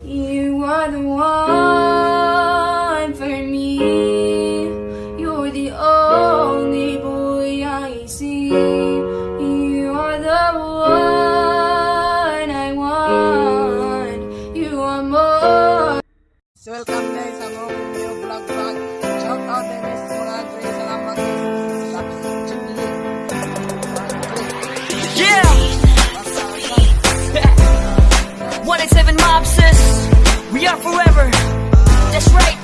You are the one for me. You're the only boy I see. You are the one I want. You are more. So welcome guys Yeah! 187 Mob sis. We are forever. That's right.